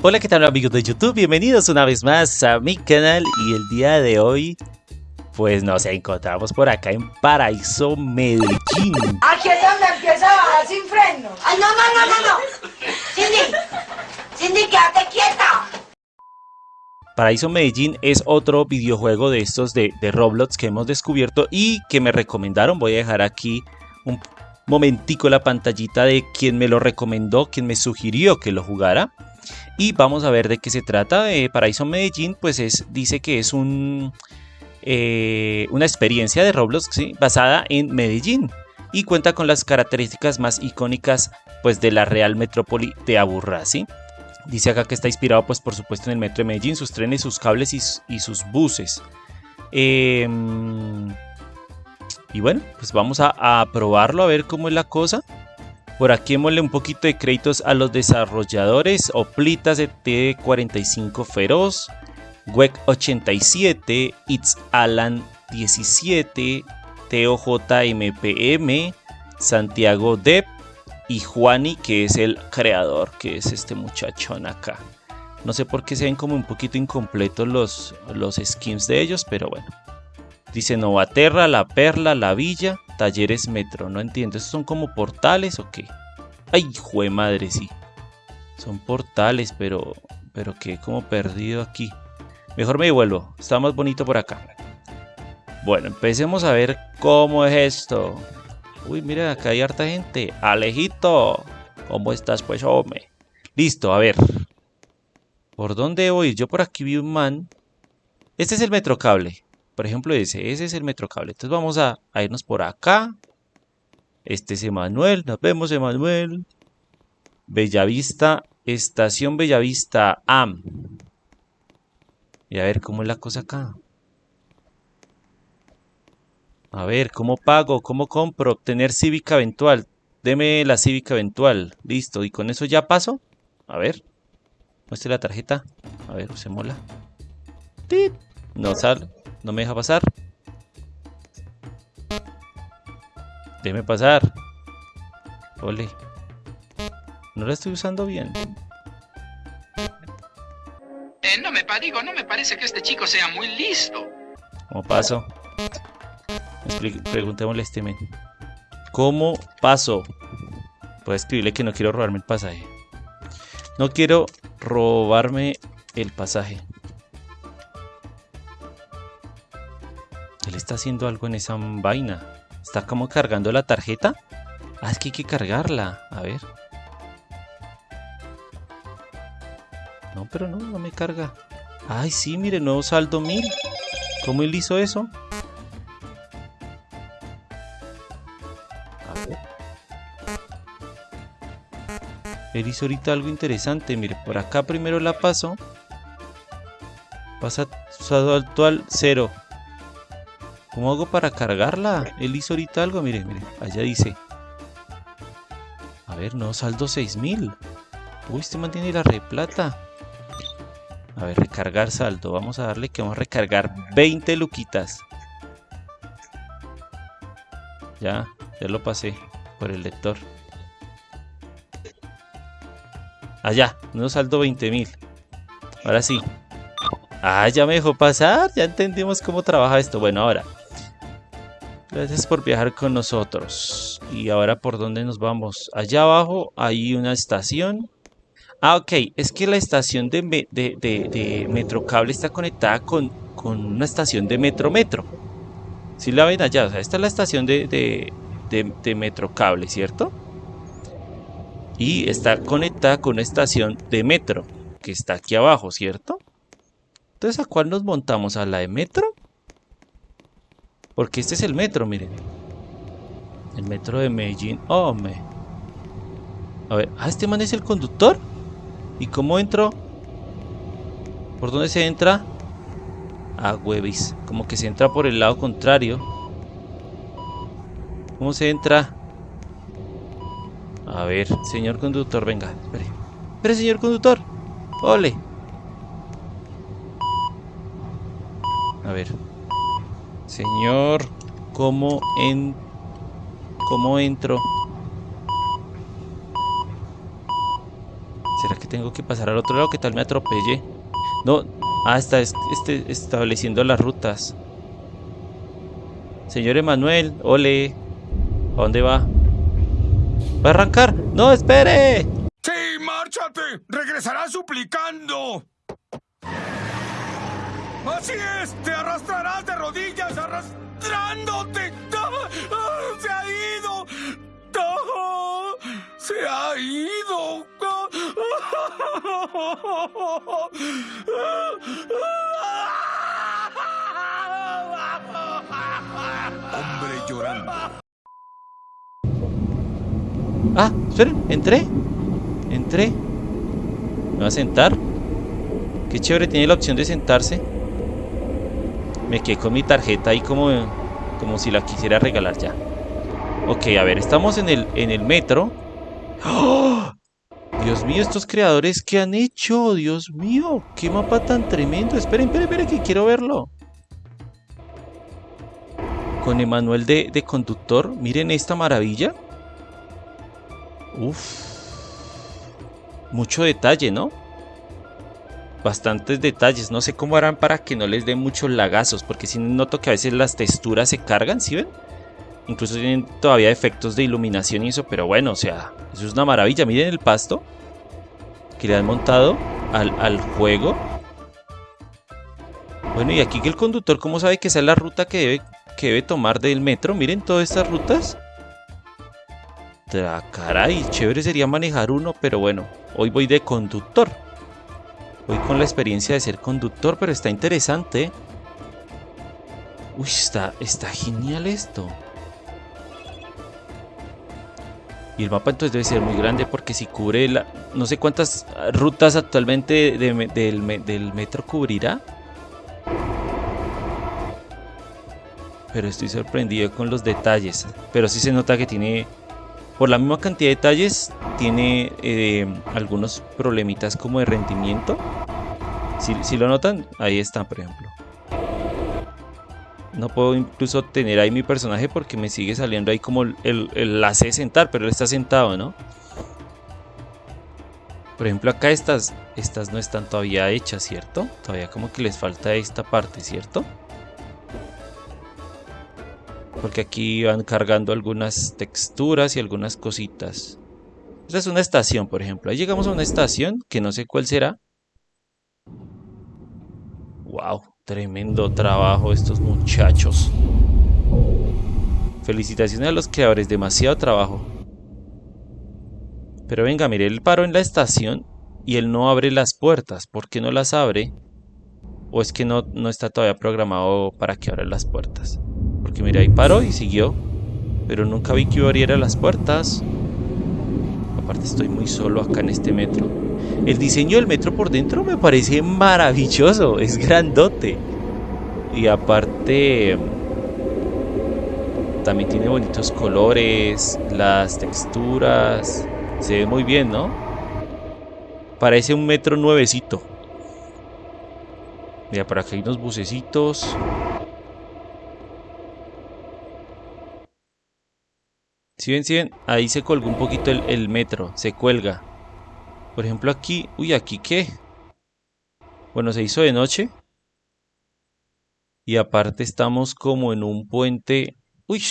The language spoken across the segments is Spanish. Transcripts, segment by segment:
Hola, ¿qué tal amigos de YouTube? Bienvenidos una vez más a mi canal y el día de hoy pues nos encontramos por acá en Paraíso Medellín. Aquí es donde empieza a bajar sin freno. Ay, no, no, no, no, no. Cindy, Cindy, quédate quieta. Paraíso Medellín es otro videojuego de estos de, de Roblox que hemos descubierto y que me recomendaron. Voy a dejar aquí un momentico la pantallita de quien me lo recomendó, quien me sugirió que lo jugara. Y vamos a ver de qué se trata. Eh, Paraíso Medellín, pues es, dice que es un, eh, una experiencia de Roblox basada en Medellín y cuenta con las características más icónicas pues, de la Real Metrópoli de Aburrá. Dice acá que está inspirado, pues, por supuesto, en el metro de Medellín, sus trenes, sus cables y, sus buses. Em, y bueno, pues vamos a probarlo a ver cómo es la cosa. Por aquí démosle un poquito de créditos a los desarrolladores. Oplitas de T45 Feroz. WEC 87. It's Alan 17. TOJMPM. Santiago Depp. Y Juani, que es el creador, que es este muchachón acá. No sé por qué se ven como un poquito incompletos los, los skins de ellos, pero bueno. Dice Novaterra, La Perla, La Villa. Talleres Metro, no entiendo. ¿Estos son como portales o qué? ¡Ay, jue madre, sí! Son portales, pero... Pero que como perdido aquí. Mejor me devuelvo. Está más bonito por acá. Bueno, empecemos a ver cómo es esto. Uy, mira, acá hay harta gente. Alejito. ¿Cómo estás, pues, hombre? Listo, a ver. ¿Por dónde voy? Yo por aquí vi un man. Este es el metrocable. Por ejemplo, ese, es el metrocable. Entonces vamos a, irnos por acá. Este es Emanuel, nos vemos Emanuel. Bellavista, estación Bellavista AM. Y a ver cómo es la cosa acá. A ver, ¿cómo pago? ¿Cómo compro? Obtener cívica eventual. Deme la cívica eventual. Listo. ¿Y con eso ya paso? A ver. Muestre la tarjeta. A ver, se mola. No sale. No me deja pasar. Déjeme pasar. Ole. No la estoy usando bien. Eh, no me digo, no me parece que este chico sea muy listo. ¿Cómo paso? Preguntémosle a este men. ¿Cómo paso? Puedo escribirle que no quiero robarme el pasaje. No quiero robarme el pasaje. Está haciendo algo en esa vaina. Está como cargando la tarjeta. Ah, es que hay que cargarla. A ver. No, pero no, no me carga. Ay, sí, mire, nuevo saldo 1000. ¿Cómo él hizo eso? A ver. Él hizo ahorita algo interesante. Mire, por acá primero la paso. Pasa saldo actual 0. ¿Cómo hago para cargarla? Él hizo ahorita algo, mire, mire, allá dice. A ver, no, saldo 6000. Uy, este mantiene la replata. A ver, recargar saldo. Vamos a darle que vamos a recargar 20 luquitas. Ya, ya lo pasé por el lector. Allá, no saldo 20.000. Ahora sí. Ah, ya me dejó pasar. Ya entendimos cómo trabaja esto. Bueno, ahora. Gracias por viajar con nosotros. Y ahora, ¿por dónde nos vamos? Allá abajo hay una estación. Ah, ok. Es que la estación de, de, de, está conectada con, una estación de Metro Metro. Si la ven allá, o sea, esta es la estación de, de, Metrocable, ¿cierto? Y está conectada con una estación de Metro, que está aquí abajo, ¿cierto? Entonces, ¿a cuál nos montamos? ¿A la de Metro? Porque este es el metro, miren. El metro de Medellín. Oh, me. A ver, ¿ah, este man es el conductor? ¿Y cómo entro? ¿Por dónde se entra? Ah, huevis. Como que se entra por el lado contrario. ¿Cómo se entra? A ver, señor conductor, venga. Espere. Espere, señor conductor. Ole. A ver. Señor, ¿cómo en cómo entro? ¿Será que tengo que pasar al otro lado, que tal me atropelle. No, ah, está este, estableciendo las rutas. Señor Emanuel, ole. ¿A dónde va? ¿Va a arrancar? ¡No, espere! ¡Sí, márchate! ¡Regresarás suplicando! ¡Así es! ¡Te arrastrarás de rodillas arrastrándote! ¡Ah! ¡Se ha ido! ¡Ah! ¡Se ha ido! Hombre llorando. Ah, esperen, entré. Entré. ¿Me va a sentar? Qué chévere, tiene la opción de sentarse. Me quedé con mi tarjeta ahí como, como si la quisiera regalar ya. Ok, a ver, estamos en el, en el metro. ¡Oh! Dios mío, estos creadores, ¿qué han hecho? Dios mío, qué mapa tan tremendo. Esperen, esperen, esperen, que quiero verlo. Con Emanuel de, de conductor. Miren esta maravilla. Uf. Mucho detalle, ¿no? Bastantes detalles. No sé cómo harán para que no les den muchos lagazos. Porque si noto que a veces las texturas se cargan, ¿sí ven? Incluso tienen todavía efectos de iluminación y eso. Pero bueno, o sea, eso es una maravilla. Miren el pasto que le han montado al, al juego. Bueno, y aquí que el conductor, ¿cómo sabe que esa es la ruta que debe, que debe tomar del metro? Miren todas estas rutas. Caray, chévere sería manejar uno, pero bueno, hoy voy de conductor. Voy con la experiencia de ser conductor, pero está interesante. Uy, está, está genial esto. Y el mapa entonces debe ser muy grande porque si cubre la, no sé cuántas rutas actualmente del, del metro cubrirá. Pero estoy sorprendido con los detalles. Pero sí se nota que tiene, por la misma cantidad de detalles, tiene eh, algunos problemitas como de rendimiento. Si, lo notan, ahí están por ejemplo. No puedo incluso tener ahí mi personaje porque me sigue saliendo ahí como el, el, la C sentar, pero él está sentado, ¿no? Por ejemplo, acá estas, estas no están todavía hechas, ¿cierto? Todavía como que les falta esta parte, ¿cierto? Porque aquí van cargando algunas texturas y algunas cositas. Esta es una estación, por ejemplo. Ahí llegamos a una estación que no sé cuál será. Wow, Tremendo trabajo estos muchachos. Felicitaciones a los creadores, demasiado trabajo. Pero venga, mire, él paró en la estación y él no abre las puertas. ¿Por qué no las abre? ¿O es que no, no está todavía programado para que abra las puertas? Porque mire, ahí paró y siguió. Pero nunca vi que abriera las puertas. Aparte estoy muy solo acá en este metro. El diseño del metro por dentro me parece maravilloso, es grandote. Y aparte también tiene bonitos colores, las texturas, se ve muy bien, ¿no? Parece un metro nuevecito. Mira, por acá hay unos bucecitos. Si ven, ven, ahí se colgó un poquito el, el metro, se cuelga. Por ejemplo aquí... Uy, ¿aquí qué? Bueno, se hizo de noche. Y aparte estamos como en un puente... Uy.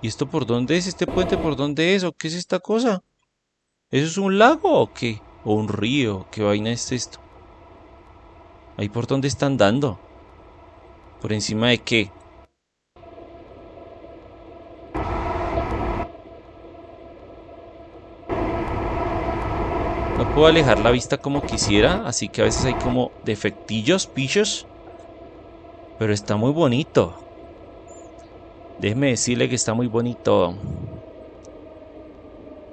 ¿Y esto por dónde es? ¿Este puente por dónde es? ¿O qué es esta cosa? ¿Eso es un lago o qué? ¿O un río? ¿Qué vaina es esto? ¿Ahí por dónde están dando? ¿Por encima de qué? Puedo alejar la vista como quisiera, así que a veces hay como defectillos, pichos. Pero está muy bonito. Déjeme decirle que está muy bonito.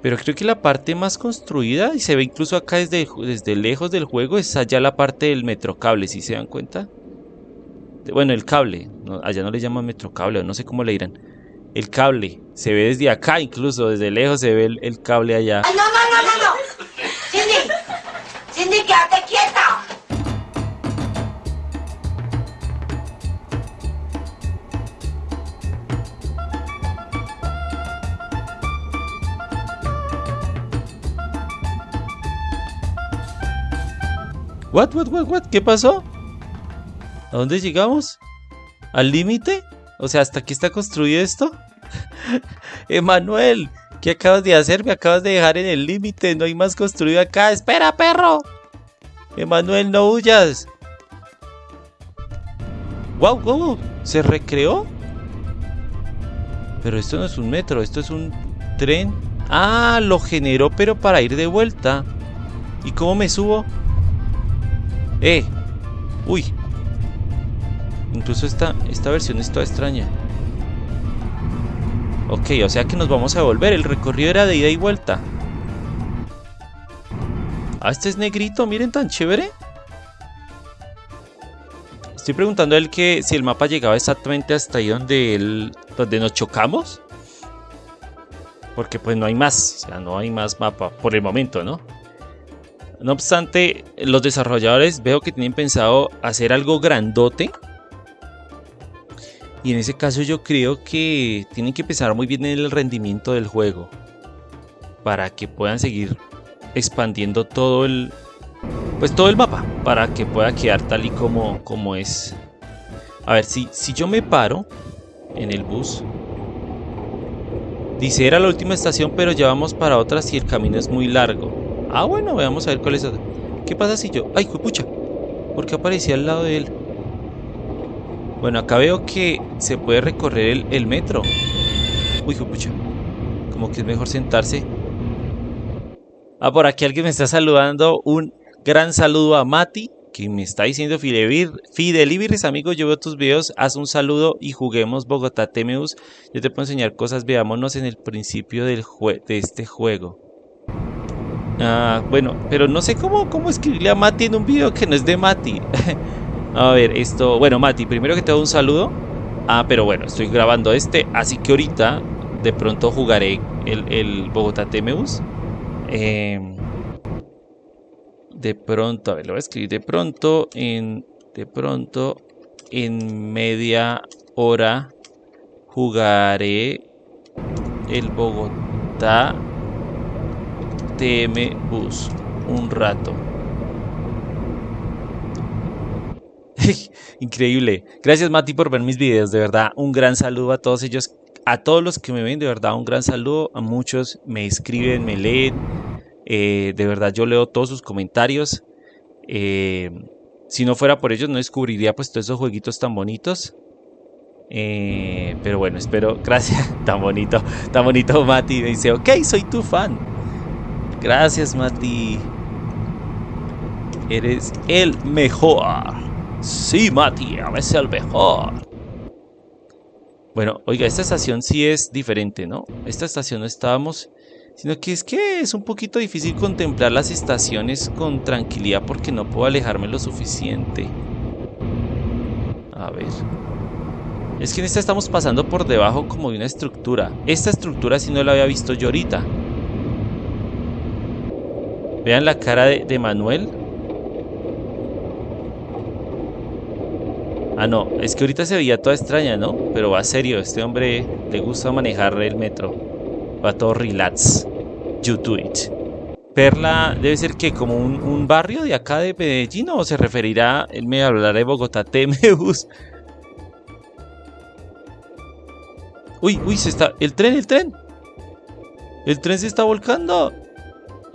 Pero creo que la parte más construida, y se ve incluso acá desde, desde lejos del juego, es allá la parte del metrocable, si se dan cuenta. Bueno, el cable, allá no le llaman metrocable, no sé cómo le dirán. El cable, se ve desde acá incluso, desde lejos se ve el, cable allá. no, no, no, no. Cindy, Cindy, quédate quieta. What, what, what, what? ¿Qué pasó? ¿A dónde llegamos? ¿Al límite? O sea, ¿hasta aquí está construido esto? Emanuel, ¿qué acabas de hacer? Me acabas de dejar en el límite. No hay más construido acá. ¡Espera, perro! Emanuel, no huyas. ¡Wow, wow! ¿Se recreó? Pero esto no es un metro, esto es un tren. Ah, lo generó, pero para ir de vuelta. ¿Y cómo me subo? ¡Eh! ¡Uy! Incluso esta, esta versión es toda extraña. Ok, o sea que nos vamos a volver. El recorrido era de ida y vuelta. Ah, este es negrito, miren tan chévere. Estoy preguntando a él que si el mapa llegaba exactamente hasta ahí donde, donde nos chocamos. Porque pues no hay más, o sea, no hay más mapa por el momento, ¿no? No obstante, los desarrolladores veo que tienen pensado hacer algo grandote. Y en ese caso yo creo que tienen que pensar muy bien en el rendimiento del juego. Para que puedan seguir expandiendo todo el, pues todo el mapa para que pueda quedar tal y como, como es. A ver, si, si yo me paro en el bus, dice era la última estación, pero ya vamos para otra si el camino es muy largo. Ah, bueno, veamos a ver cuál es otra. ¿Qué pasa si yo.? ¡Ay, pucha! ¿Por qué aparecía al lado de él? Bueno, acá veo que se puede recorrer el, metro. Uy, pucha. Como que es mejor sentarse. Ah, por aquí alguien me está saludando. Un Gran saludo a Mati, que me está diciendo Fidelibiris, amigo, yo veo tus videos, haz un saludo y juguemos Bogotá Temeus. Yo te puedo enseñar cosas, veámonos en el principio del de este juego. Ah, bueno, pero no sé cómo, cómo escribirle a Mati en un video que no es de Mati. a ver, esto, bueno, Mati, primero que te doy un saludo. Ah, pero bueno, estoy grabando este, así que ahorita de pronto jugaré el, el Bogotá Temeus. Eh, de pronto, a ver, lo voy a escribir de pronto, en, de pronto, en media hora jugaré el Bogotá TM Bus un rato. Increíble. Gracias Mati por ver mis videos, de verdad. Un gran saludo a todos ellos, a todos los que me ven, de verdad, un gran saludo. A muchos me escriben, me leen eh, de verdad yo leo todos sus comentarios. Eh, si no fuera por ellos no descubriría pues todos esos jueguitos tan bonitos. Eh, pero bueno, espero. Gracias. Tan bonito. Tan bonito Mati. Me dice, ok, soy tu fan. Gracias Mati. Eres el mejor. Sí, Mati, a veces el mejor. Bueno, oiga, esta estación sí es diferente, ¿no? Esta estación no estábamos sino que es que es un poquito difícil contemplar las estaciones con tranquilidad porque no puedo alejarme lo suficiente. A ver. Es que en esta estamos pasando por debajo como de una estructura. Esta estructura si no la había visto yo ahorita. Vean la cara de, Manuel. Ah, no, es que ahorita se veía toda extraña, ¿no? Pero va serio, este hombre le gusta manejar el metro. Va todo relax. You do it. Perla debe ser que como un, barrio de acá de Medellín o se referirá, él me hablará de Bogotá, Temeus. Uy, uy, se está. El tren, el tren. El tren se está volcando.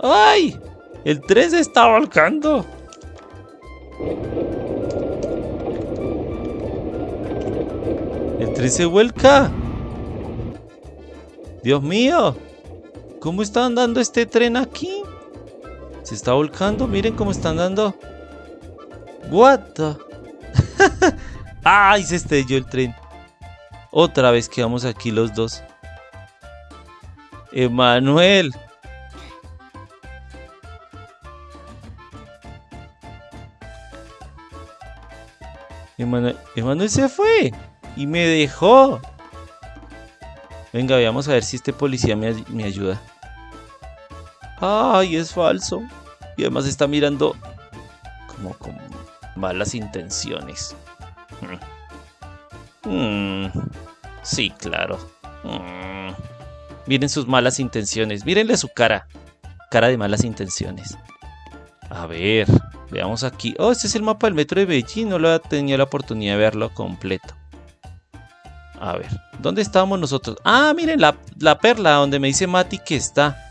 ¡Ay! El tren se está volcando. Se vuelca. Dios mío, ¿cómo está andando este tren aquí? Se está volcando, miren cómo está andando. What. ¡Ay! Se estrelló el tren. Otra vez quedamos aquí los dos. Emanuel. Emanuel, Emanuel se fue y me dejó. Venga, veamos a ver si este policía me, ayuda. ¡Ay, es falso! Y además está mirando como con malas intenciones. Mm. Mm. Sí, claro. Mm. Miren sus malas intenciones. Mírenle su cara. Cara de malas intenciones. A ver, veamos aquí. Oh, este es el mapa del metro de Beijing. No lo he tenido la oportunidad de verlo completo. A ver, ¿dónde estábamos nosotros? Ah, miren, la, la perla donde me dice Mati que está.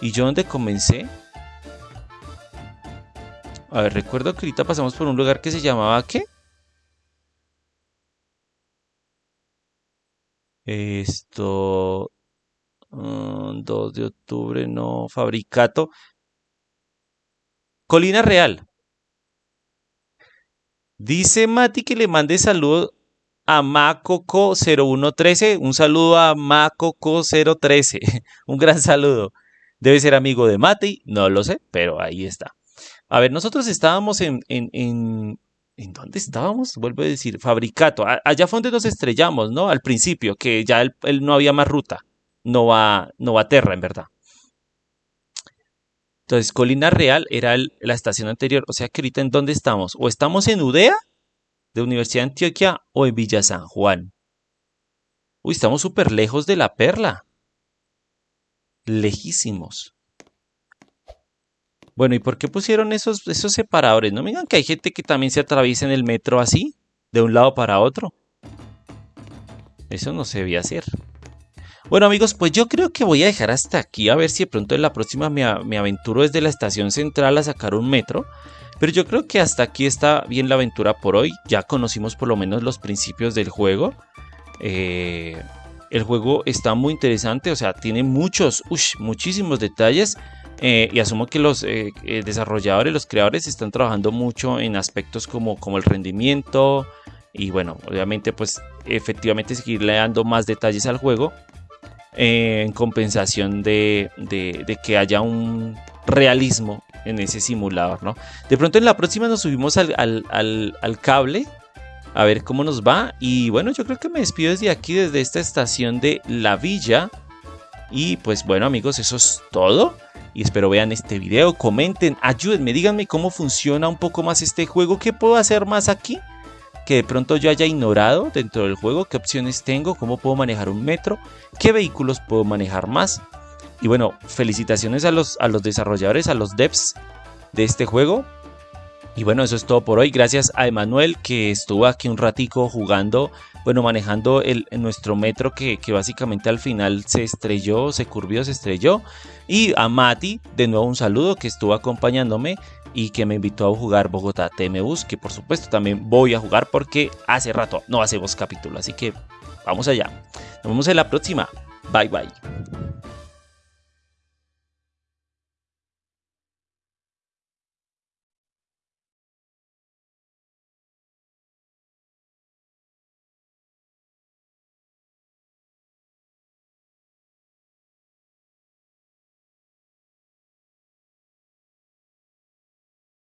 ¿Y yo dónde comencé? A ver, recuerdo que ahorita pasamos por un lugar que se llamaba ¿qué? Esto... 2 de octubre, no, Fabricato. Colina Real. Dice Mati que le mande saludos a Macoco0113. Un saludo a Macoco013. Un gran saludo. Debe ser amigo de Mati, no lo sé, pero ahí está. A ver, nosotros estábamos en, en, en, ¿en dónde estábamos? Vuelvo a decir, Fabricato. allá fue donde nos estrellamos, ¿no? Al principio, que ya él, no había más ruta. No va, no va a Terra, en verdad. Entonces, Colina Real era la estación anterior. O sea que ahorita en dónde estamos? O estamos en Udea, de Universidad de Antioquia, o en Villa San Juan. Uy, estamos súper lejos de la perla lejísimos. Bueno, ¿y por qué pusieron esos, esos separadores? No me digan que hay gente que también se atraviesa en el metro así, de un lado para otro. Eso no se debía hacer. Bueno amigos, pues yo creo que voy a dejar hasta aquí, a ver si de pronto en la próxima me, me aventuro desde la estación central a sacar un metro. Pero yo creo que hasta aquí está bien la aventura por hoy. Ya conocimos por lo menos los principios del juego. Eh, el juego está muy interesante, o sea, tiene muchos, muchísimos detalles. Eh, y asumo que los eh, desarrolladores, los creadores están trabajando mucho en aspectos como, como el rendimiento. Y bueno, obviamente pues efectivamente seguirle dando más detalles al juego. En compensación de, que haya un realismo en ese simulador, ¿no? De pronto en la próxima nos subimos al, al cable a ver cómo nos va. Y bueno, yo creo que me despido desde aquí, desde esta estación de La Villa. Y pues bueno amigos, eso es todo. Y espero vean este video, comenten, ayúdenme, díganme cómo funciona un poco más este juego. ¿Qué puedo hacer más aquí? Que de pronto yo haya ignorado dentro del juego. ¿Qué opciones tengo? ¿Cómo puedo manejar un metro? ¿Qué vehículos puedo manejar más? Y bueno, felicitaciones a los, a los desarrolladores, a los devs de este juego y bueno, eso es todo por hoy. Gracias a Emanuel que estuvo aquí un ratico jugando, bueno, manejando el, nuestro metro que, básicamente al final se estrelló, se curvió, se estrelló. Y a Mati, de nuevo un saludo que estuvo acompañándome y que me invitó a jugar Bogotá TMUs, que por supuesto también voy a jugar porque hace rato no hacemos capítulo. Así que vamos allá. Nos vemos en la próxima. Bye bye.